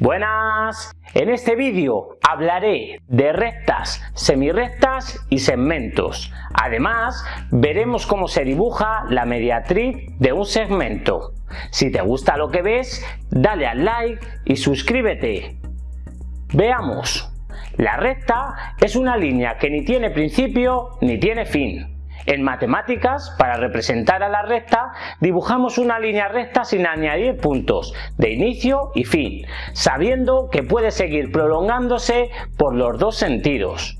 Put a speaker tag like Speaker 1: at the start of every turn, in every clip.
Speaker 1: Buenas, en este vídeo hablaré de rectas, semirrectas y segmentos. Además, veremos cómo se dibuja la mediatriz de un segmento. Si te gusta lo que ves, dale al like y suscríbete. Veamos. La recta es una línea que ni tiene principio ni tiene fin. En matemáticas, para representar a la recta, dibujamos una línea recta sin añadir puntos de inicio y fin, sabiendo que puede seguir prolongándose por los dos sentidos.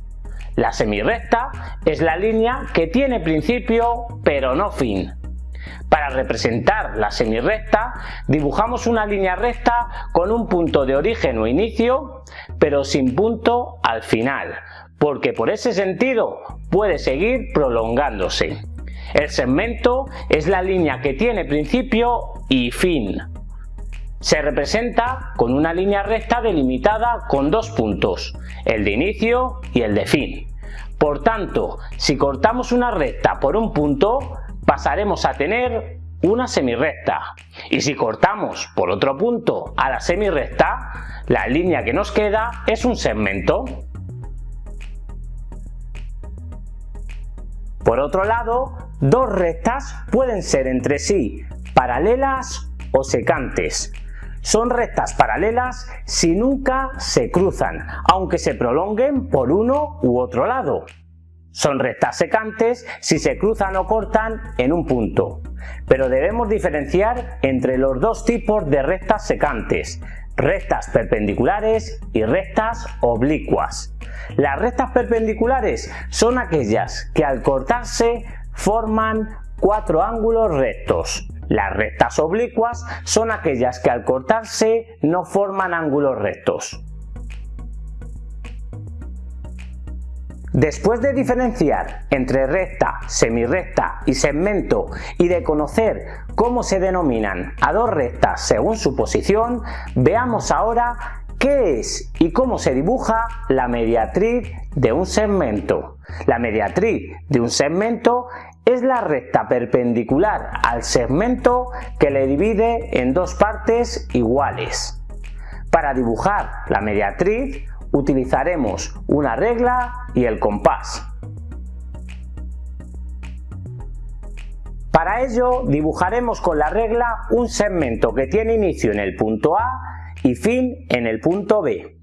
Speaker 1: La semirrecta es la línea que tiene principio pero no fin. Para representar la semirrecta, dibujamos una línea recta con un punto de origen o inicio, pero sin punto al final, porque por ese sentido puede seguir prolongándose. El segmento es la línea que tiene principio y fin. Se representa con una línea recta delimitada con dos puntos, el de inicio y el de fin. Por tanto, si cortamos una recta por un punto, pasaremos a tener una semirrecta. Y si cortamos por otro punto a la semirrecta, la línea que nos queda es un segmento. Por otro lado, dos rectas pueden ser entre sí paralelas o secantes. Son rectas paralelas si nunca se cruzan, aunque se prolonguen por uno u otro lado. Son rectas secantes si se cruzan o cortan en un punto. Pero debemos diferenciar entre los dos tipos de rectas secantes, rectas perpendiculares y rectas oblicuas. Las rectas perpendiculares son aquellas que al cortarse forman cuatro ángulos rectos. Las rectas oblicuas son aquellas que al cortarse no forman ángulos rectos. Después de diferenciar entre recta, semirrecta y segmento y de conocer cómo se denominan a dos rectas según su posición, veamos ahora qué es y cómo se dibuja la mediatriz de un segmento. La mediatriz de un segmento es la recta perpendicular al segmento que le divide en dos partes iguales. Para dibujar la mediatriz utilizaremos una regla y el compás. Para ello dibujaremos con la regla un segmento que tiene inicio en el punto A y fin en el punto B.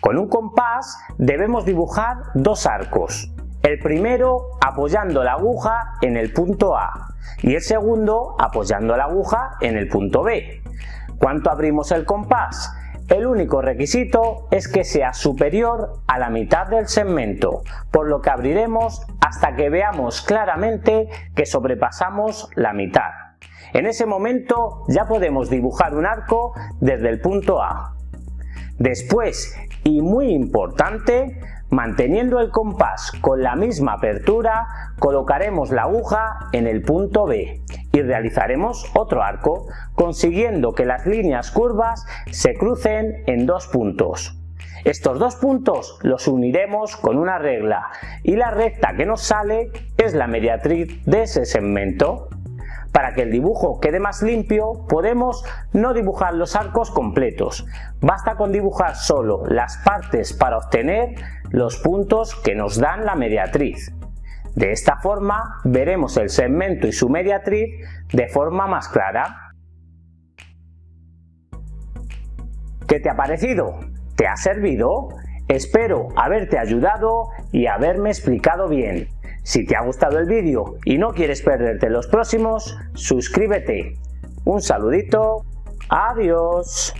Speaker 1: Con un compás debemos dibujar dos arcos, el primero apoyando la aguja en el punto A y el segundo apoyando la aguja en el punto B. ¿Cuánto abrimos el compás? El único requisito es que sea superior a la mitad del segmento, por lo que abriremos hasta que veamos claramente que sobrepasamos la mitad. En ese momento ya podemos dibujar un arco desde el punto A. Después, y muy importante, Manteniendo el compás con la misma apertura, colocaremos la aguja en el punto B y realizaremos otro arco, consiguiendo que las líneas curvas se crucen en dos puntos. Estos dos puntos los uniremos con una regla y la recta que nos sale es la mediatriz de ese segmento. Para que el dibujo quede más limpio podemos no dibujar los arcos completos, basta con dibujar solo las partes para obtener los puntos que nos dan la mediatriz. De esta forma veremos el segmento y su mediatriz de forma más clara. ¿Qué te ha parecido? ¿Te ha servido? Espero haberte ayudado y haberme explicado bien. Si te ha gustado el vídeo y no quieres perderte los próximos, suscríbete. Un saludito. Adiós.